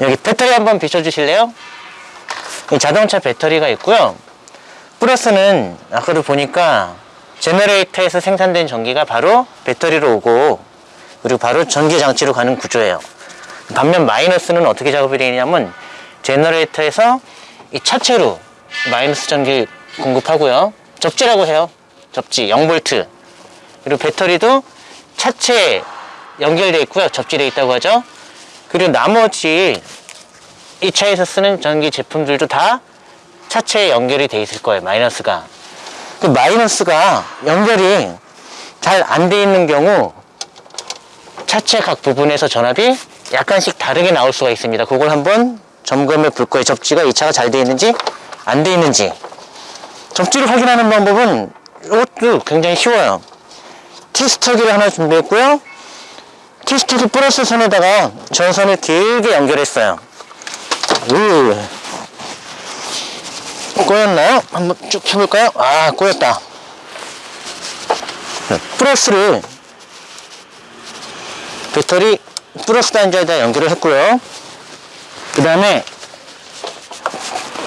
여기 배터리 한번 비춰주실래요? 이 자동차 배터리가 있고요. 플러스는 아까도 보니까 제너레이터에서 생산된 전기가 바로 배터리로 오고 그리고 바로 전기 장치로 가는 구조예요. 반면 마이너스는 어떻게 작업이 되냐면 제너레이터에서 이 차체로 마이너스 전기 공급하고요. 접지라고 해요. 접지 0V. 그리고 배터리도 차체에 연결되어 있고요. 접지되어 있다고 하죠. 그리고 나머지 이 차에서 쓰는 전기 제품들도 다 차체에 연결이 돼 있을 거예요. 마이너스가. 그 마이너스가 연결이 잘 안 돼 있는 경우 차체 각 부분에서 전압이 약간씩 다르게 나올 수가 있습니다. 그걸 한번 점검해 볼 거예요. 접지가 이 차가 잘 돼 있는지 안 돼 있는지. 접지를 확인하는 방법은 이것도 굉장히 쉬워요. 티스터기를 하나 준비했고요. 티스터기 플러스 선에다가 전선을 길게 연결했어요. 우. 꼬였나요? 한번 쭉 펴볼까요? 아, 꼬였다. 네, 플러스를 배터리 플러스 단자에다 연결을 했고요. 그 다음에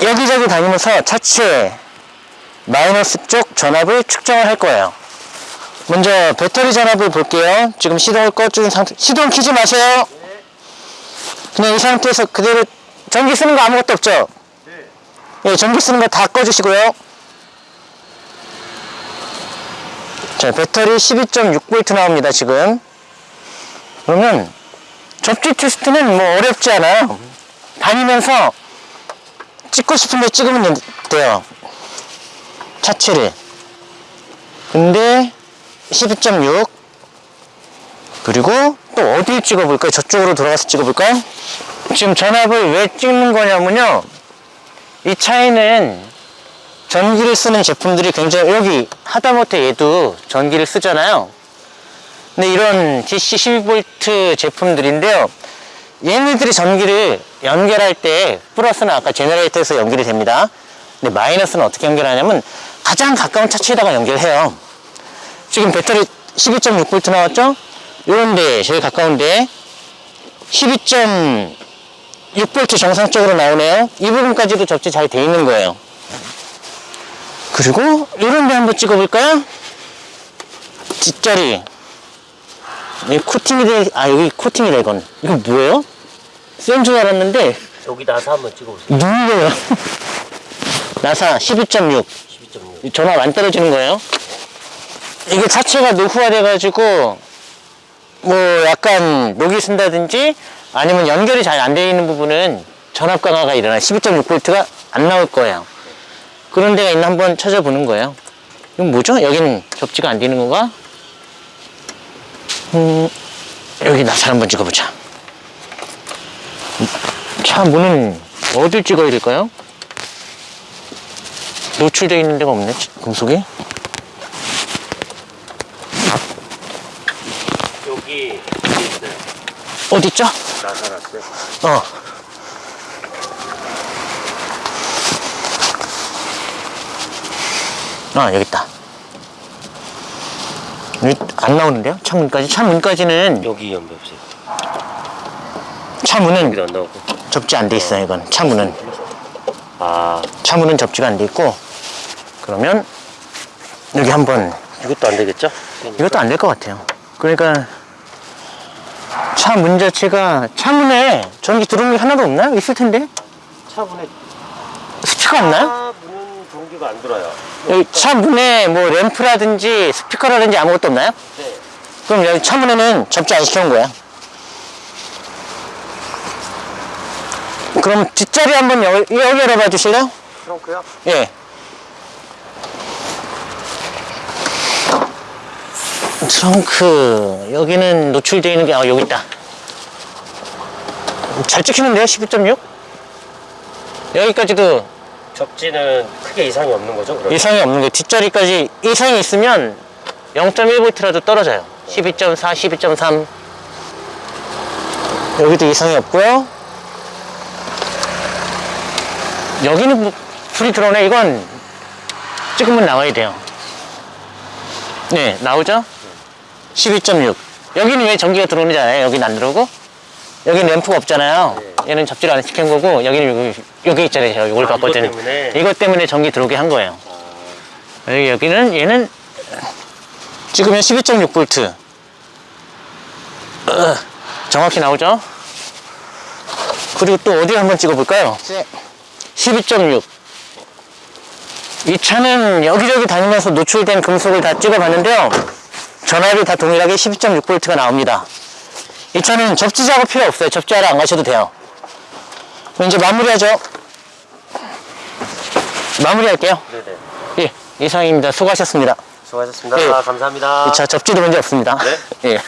여기저기 다니면서 차체 마이너스 쪽 전압을 측정을 할 거예요. 먼저 배터리 전압을 볼게요. 지금 시동을 꺼준 상태, 시동 키지 마세요. 그냥 이 상태에서 그대로 전기 쓰는 거 아무것도 없죠? 예, 전기 쓰는 거 다 꺼주시고요. 자, 배터리 12.6V 나옵니다, 지금. 그러면 접지 테스트는 뭐 어렵지 않아요. 다니면서 찍고 싶은데 찍으면 돼요. 차체를. 근데 12.6 그리고 또 어디를 찍어볼까요? 저쪽으로 돌아가서 찍어볼까요? 지금 전압을 왜 찍는 거냐면요. 이 차에는 전기를 쓰는 제품들이 굉장히 여기 하다못해 얘도 전기를 쓰잖아요. 근데 이런 DC 12V 제품들인데요. 얘네들이 전기를 연결할 때 플러스는 아까 제너레이터에서 연결이 됩니다. 근데 마이너스는 어떻게 연결하냐면 가장 가까운 차체에다가 연결해요. 지금 배터리 12.6V 나왔죠? 요런데 제일 가까운데 12.6V 정상적으로 나오네요. 이 부분까지도 접지 잘 돼 있는 거예요. 그리고 요런데 한번 찍어볼까요? 뒷자리 이 코팅이 돼, 아 여기 코팅이다 이건 이거 뭐예요? 센 줄 알았는데 여기 나사 한번 찍어보세요. 누구예요? 나사 12.6 12.6. 전압 안 떨어지는 거예요. 이게 차체가 노후화 돼 가지고 뭐 약간 녹이 쓴다든지 아니면 연결이 잘 안 되어 있는 부분은 전압 강화가 일어나 12.6V가 안 나올 거예요. 그런 데가 있나 한번 찾아보는 거예요. 이건 뭐죠? 여기는 접지가 안 되는 건가? 음, 여기 나사 한번 찍어보자. 차 문은 어딜 찍어야 될까요? 노출되어 있는 데가 없네, 금속이. 여기 여기 있어요. 어디 있죠? 나사 났어요. 어. 아, 여기 있다. 여기 안 나오는데요? 창문까지? 창문까지는, 여기 연결없어요. 창문은 여기도 안 나오고. 접지 안 돼 있어요, 이건. 창문은. 아 창문은 접지가 안 돼 있고, 그러면, 여기 한번, 이것도 안 되겠죠? 이것도 안 될 것 같아요. 그러니까, 차 문 자체가, 차문에 전기 들어오는 게 하나도 없나요? 있을 텐데? 차분에 스피커 없나요? 차 문은 전기가 안 들어요. 여기 차 문에 뭐 램프라든지 스피커라든지 아무것도 없나요? 네. 그럼 여기 차 문에는 접지 안 시켜온 거야. 그럼 뒷자리 한번 여, 여기 열어봐 주실래요? 트렁크요? 예. 트렁크 여기는 노출되어 있는 게 아, 여기 있다. 잘 찍히는데요? 12.6? 여기까지도 접지는 크게 이상이 없는 거죠? 그럼? 이상이 없는 게 뒷자리까지 이상이 있으면 0.1V라도 떨어져요. 12.4, 12.3 여기도 이상이 없고요. 여기는 뭐 불이 들어오네. 이건 찍으면 나와야 돼요. 네, 나오죠? 12.6 여기는 왜 전기가 들어오는지 알아요? 여기는 안 들어오고? 여기 램프가 없잖아요. 얘는 접지를 안 시킨 거고 여기는 여기, 여기 있잖아요. 제가 이걸 아, 바꿨더니 이것 때문에? 이것 때문에 전기 들어오게 한 거예요. 여기 여기는 얘는 찍으면 12.6V 어, 정확히 나오죠? 그리고 또 어디 한번 찍어볼까요? 12.6 이 차는 여기저기 다니면서 노출된 금속을 다 찍어봤는데요. 전압이 다 동일하게 12.6V가 나옵니다. 이 차는 접지 작업 필요 없어요. 접지하러 안 가셔도 돼요. 그럼 이제 마무리하죠. 마무리할게요. 네네. 예, 이상입니다. 수고하셨습니다. 수고하셨습니다. 예. 감사합니다. 이 차 접지도 문제 없습니다. 네? 예.